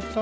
됐다.